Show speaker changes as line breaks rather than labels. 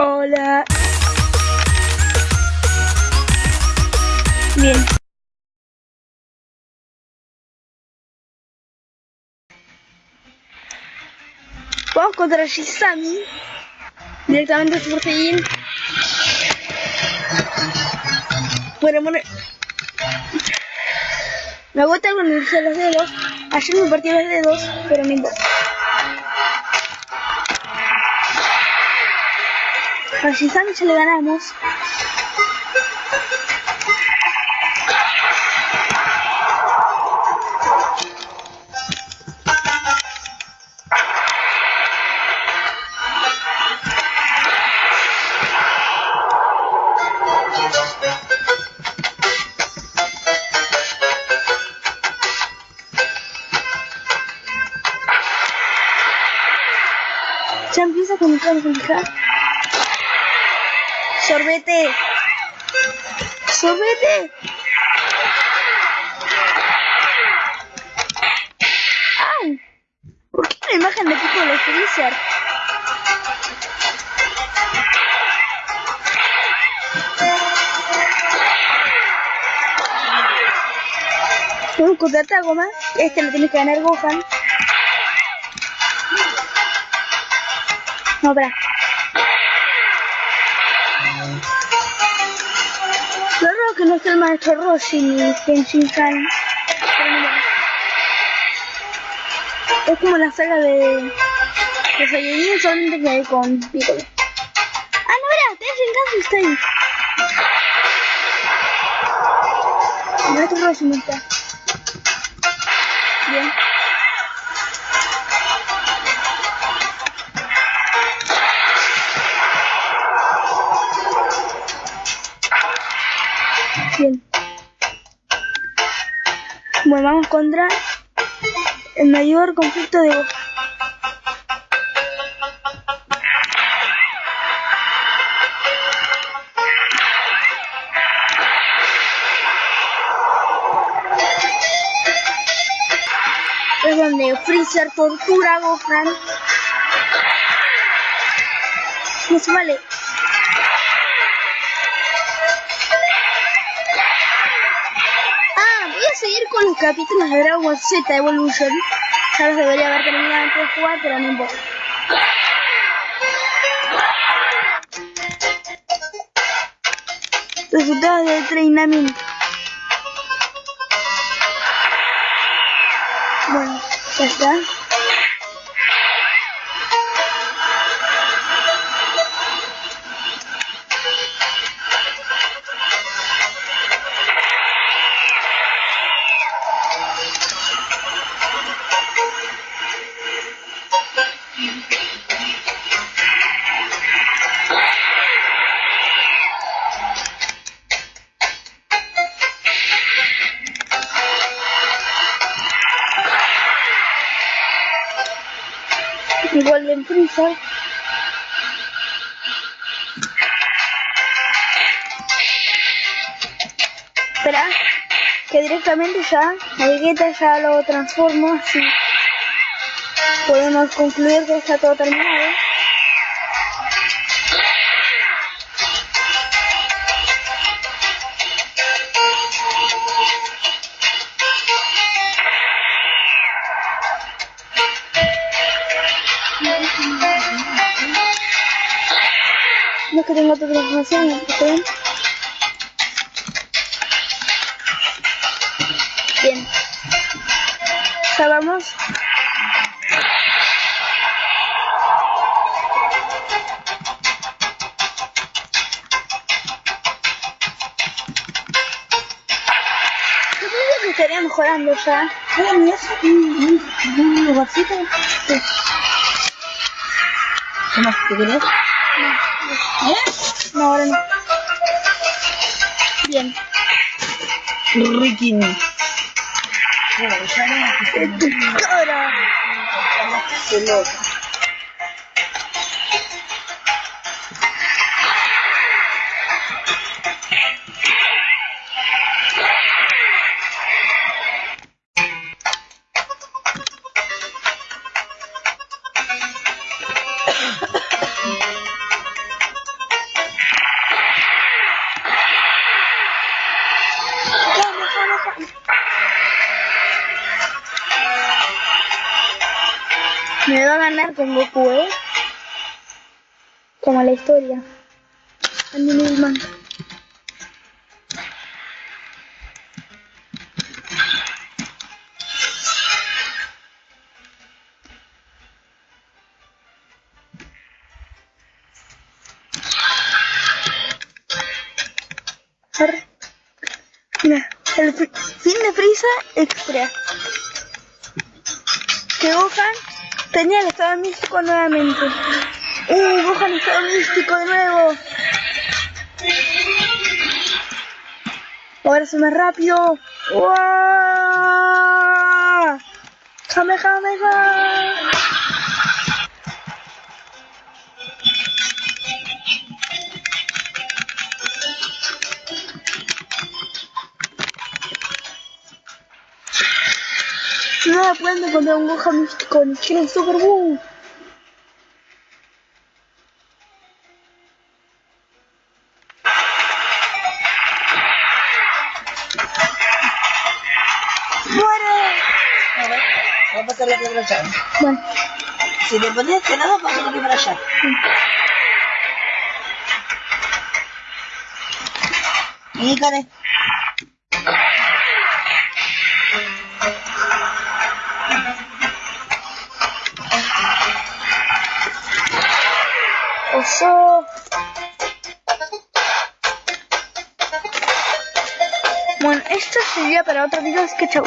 Hola. Bien. Vamos contra Shisami. Directamente Super Saiyan. Bueno, bueno. Me agota con los dedos. Ayer me partí los dedos, pero no importa. A ya le ganamos. Ya empieza con Sorbete. Sorbete. ¡Ay! ¿Por qué imagen de Pico de Freezer? Un contrata goma. Este lo tiene que ganar Gohan. No, espera. Está el maestro Roshi ni Kenshin Han. Es como la saga de. de Saiyajin solamente que hay con Piccolo. Ah, no, mira, Kenshin Han está ahí. El maestro Roshi no está. Bien. Bueno, vamos contra el mayor conflicto de Gohan. Es donde Freezer tortura a Gohan. No se vale. A seguir con los capítulos de Dragon Z Evolution. Ya los debería haber terminado antes de jugar, pero no importa. Resultados del entrenamiento. Bueno, ya está. Freezer. Espera, que directamente ya, a Vegeta ya lo transformo así. Podemos concluir que está todo terminado. Que tenga otra transformación, ¿está bien? Estaría mejorando ya.
Sí. ¿Qué? ¿Eh?
No, ahora no. Bien.
Ricky. Bueno, ya no.
Me va a ganar con Goku, ¿eh? Como la historia. Andy Milman. Mira, el fi- fin de Frieza Express. Que Gohan tenía el estado místico nuevamente. ¡Uh! Gohan estado místico de nuevo. Ahora se más rápido. ¡Wow! ¡Kamehameha! No pueden encontrar un Gohan místico en Chile Super Boom. ¡Muere!
A ver, vamos a pasar la primera llave.
Bueno,
Si te pones este lado, pasa la primera llave. Y Karen.
Oso. Bueno, esto sería para otro video, así que chau.